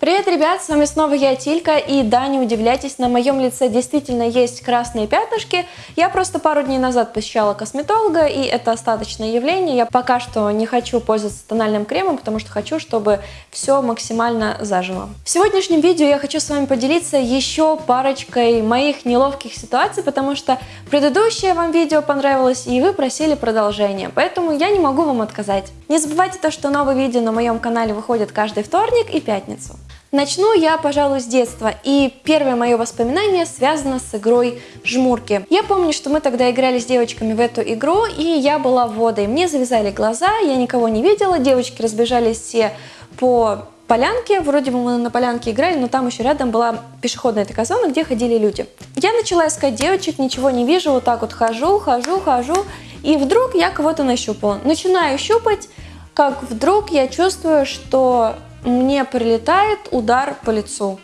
Привет, ребят, с вами снова я, Тилька, и да, не удивляйтесь, на моем лице действительно есть красные пятнышки. Я просто пару дней назад посещала косметолога, и это остаточное явление. Я пока что не хочу пользоваться тональным кремом, потому что хочу, чтобы все максимально зажило. В сегодняшнем видео я хочу с вами поделиться еще парочкой моих неловких ситуаций, потому что предыдущее вам видео понравилось, и вы просили продолжение, поэтому я не могу вам отказать. Не забывайте то, что новые видео на моем канале выходят каждый вторник и пятницу. Начну я, пожалуй, с детства, и первое мое воспоминание связано с игрой «Жмурки». Я помню, что мы тогда играли с девочками в эту игру, и я была водой. Мне завязали глаза, я никого не видела, девочки разбежались все по полянке, вроде бы мы на полянке играли, но там еще рядом была пешеходная такая зона, где ходили люди. Я начала искать девочек, ничего не вижу, вот так вот хожу, хожу, хожу, и вдруг я кого-то нащупала. Начинаю щупать, как вдруг я чувствую, что мне прилетает удар по лицу.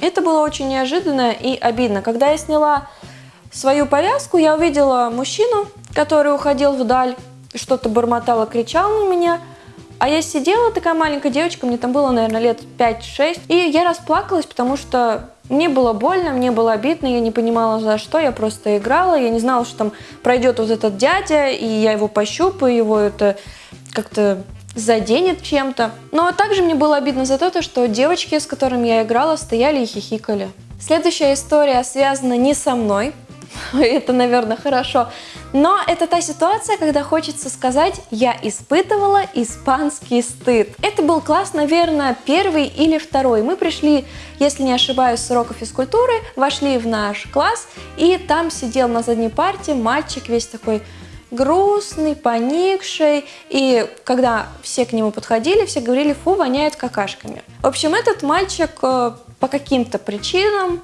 Это было очень неожиданно и обидно. Когда я сняла свою повязку, я увидела мужчину, который уходил вдаль, что-то бормотал и кричал на меня. А я сидела, такая маленькая девочка, мне там было, наверное, лет 5-6, и я расплакалась, потому что мне было больно, мне было обидно, я не понимала за что, я просто играла, я не знала, что там пройдет вот этот дядя, и я его пощупаю, его это как-то заденет чем-то. Но также мне было обидно за то, что девочки, с которыми я играла, стояли и хихикали. Следующая история связана не со мной, это, наверное, хорошо, но это та ситуация, когда хочется сказать «я испытывала испанский стыд». Это был класс, наверное, первый или второй. Мы пришли, если не ошибаюсь, с урока физкультуры, вошли в наш класс, и там сидел на задней парте мальчик весь такой грустный, поникший, и когда все к нему подходили, все говорили, фу, воняет какашками. В общем, этот мальчик э, по каким-то причинам,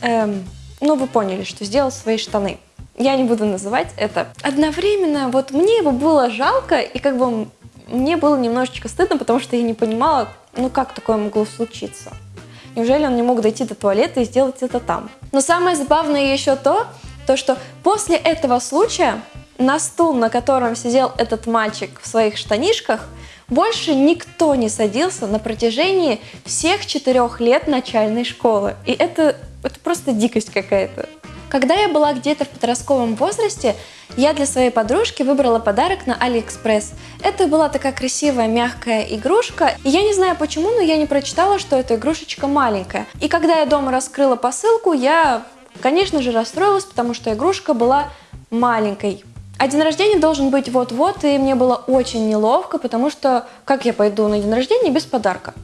эм, ну вы поняли, что сделал свои штаны. Я не буду называть это. Одновременно вот мне его было жалко, и как бы мне было немножечко стыдно, потому что я не понимала, ну как такое могло случиться. Неужели он не мог дойти до туалета и сделать это там? Но самое забавное еще то, то, что после этого случая на стул, на котором сидел этот мальчик в своих штанишках, больше никто не садился на протяжении всех четырех лет начальной школы. И это, это просто дикость какая-то. Когда я была где-то в подростковом возрасте, я для своей подружки выбрала подарок на Алиэкспресс. Это была такая красивая мягкая игрушка, и я не знаю почему, но я не прочитала, что эта игрушечка маленькая. И когда я дома раскрыла посылку, я Конечно же расстроилась, потому что игрушка была маленькой. А день рождения должен быть вот-вот, и мне было очень неловко, потому что как я пойду на день рождения без подарка?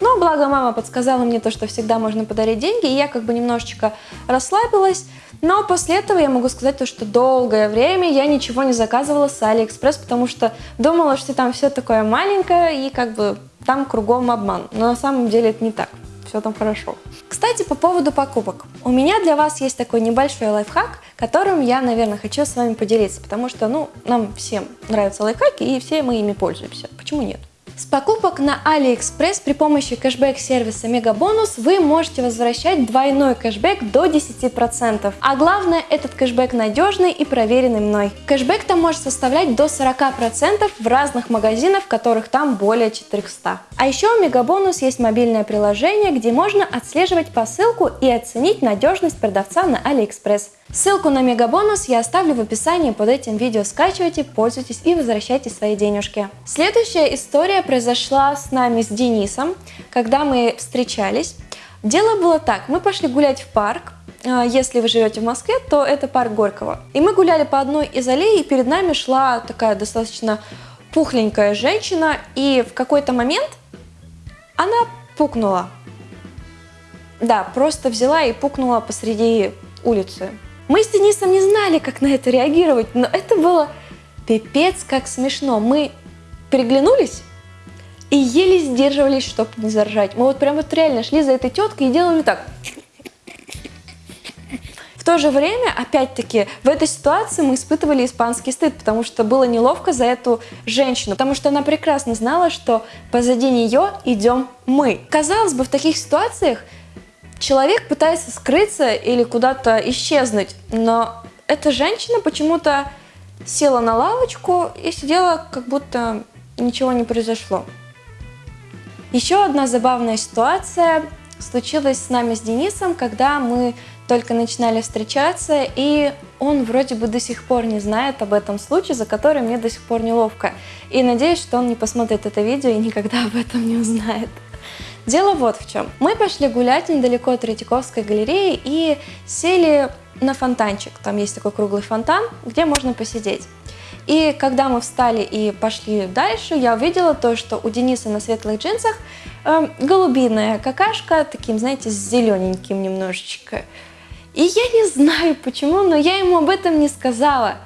Но благо мама подсказала мне то, что всегда можно подарить деньги, и я как бы немножечко расслабилась. Но после этого я могу сказать то, что долгое время я ничего не заказывала с Алиэкспресс, потому что думала, что там все такое маленькое, и как бы там кругом обман. Но на самом деле это не так все там хорошо. Кстати, по поводу покупок. У меня для вас есть такой небольшой лайфхак, которым я, наверное, хочу с вами поделиться, потому что, ну, нам всем нравятся лайфхаки, и все мы ими пользуемся. Почему нет? С покупок на AliExpress при помощи кэшбэк-сервиса Мегабонус вы можете возвращать двойной кэшбэк до 10%. А главное, этот кэшбэк надежный и проверенный мной. Кэшбэк там может составлять до 40% в разных магазинах, которых там более 400. А еще у Мегабонус есть мобильное приложение, где можно отслеживать посылку и оценить надежность продавца на AliExpress. Ссылку на мегабонус я оставлю в описании под этим видео. Скачивайте, пользуйтесь и возвращайте свои денежки. Следующая история произошла с нами с Денисом, когда мы встречались. Дело было так, мы пошли гулять в парк, а, если вы живете в Москве, то это парк Горького. И мы гуляли по одной из аллей, и перед нами шла такая достаточно пухленькая женщина, и в какой-то момент она пукнула. Да, просто взяла и пукнула посреди улицы. Мы с Денисом не знали, как на это реагировать, но это было пипец как смешно. Мы переглянулись и еле сдерживались, чтобы не заржать. Мы вот прям вот реально шли за этой теткой и делали так. В то же время, опять-таки, в этой ситуации мы испытывали испанский стыд, потому что было неловко за эту женщину, потому что она прекрасно знала, что позади нее идем мы. Казалось бы, в таких ситуациях человек пытается скрыться или куда-то исчезнуть, но эта женщина почему-то села на лавочку и сидела, как будто ничего не произошло. Еще одна забавная ситуация случилась с нами с Денисом, когда мы только начинали встречаться, и он вроде бы до сих пор не знает об этом случае, за который мне до сих пор неловко. И надеюсь, что он не посмотрит это видео и никогда об этом не узнает. Дело вот в чем. Мы пошли гулять недалеко от Третьяковской галереи и сели на фонтанчик. Там есть такой круглый фонтан, где можно посидеть. И когда мы встали и пошли дальше, я увидела то, что у Дениса на светлых джинсах э, голубиная какашка, таким, знаете, с зелененьким немножечко. И я не знаю почему, но я ему об этом не сказала.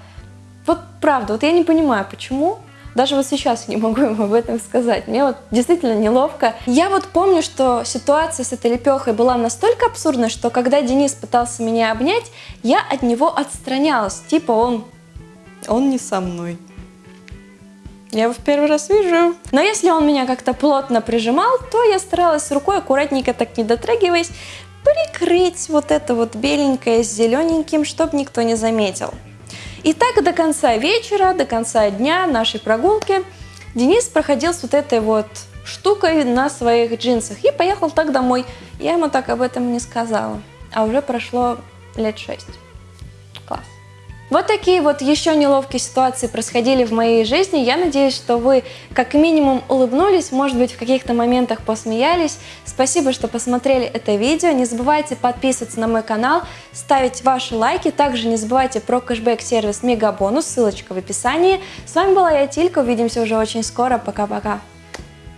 Вот правда, вот я не понимаю, почему. Даже вот сейчас не могу ему об этом сказать. Мне вот действительно неловко. Я вот помню, что ситуация с этой лепехой была настолько абсурдной, что когда Денис пытался меня обнять, я от него отстранялась. Типа он... Он не со мной. Я его в первый раз вижу. Но если он меня как-то плотно прижимал, то я старалась рукой, аккуратненько так не дотрагиваясь, прикрыть вот это вот беленькое с зелененьким, чтобы никто не заметил. И так до конца вечера, до конца дня нашей прогулки Денис проходил с вот этой вот штукой на своих джинсах и поехал так домой. Я ему так об этом не сказала, а уже прошло лет шесть. Вот такие вот еще неловкие ситуации происходили в моей жизни. Я надеюсь, что вы как минимум улыбнулись, может быть в каких-то моментах посмеялись. Спасибо, что посмотрели это видео. Не забывайте подписываться на мой канал, ставить ваши лайки. Также не забывайте про кэшбэк-сервис Мегабонус, ссылочка в описании. С вами была я, Тилька. Увидимся уже очень скоро. Пока-пока.